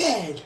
dead.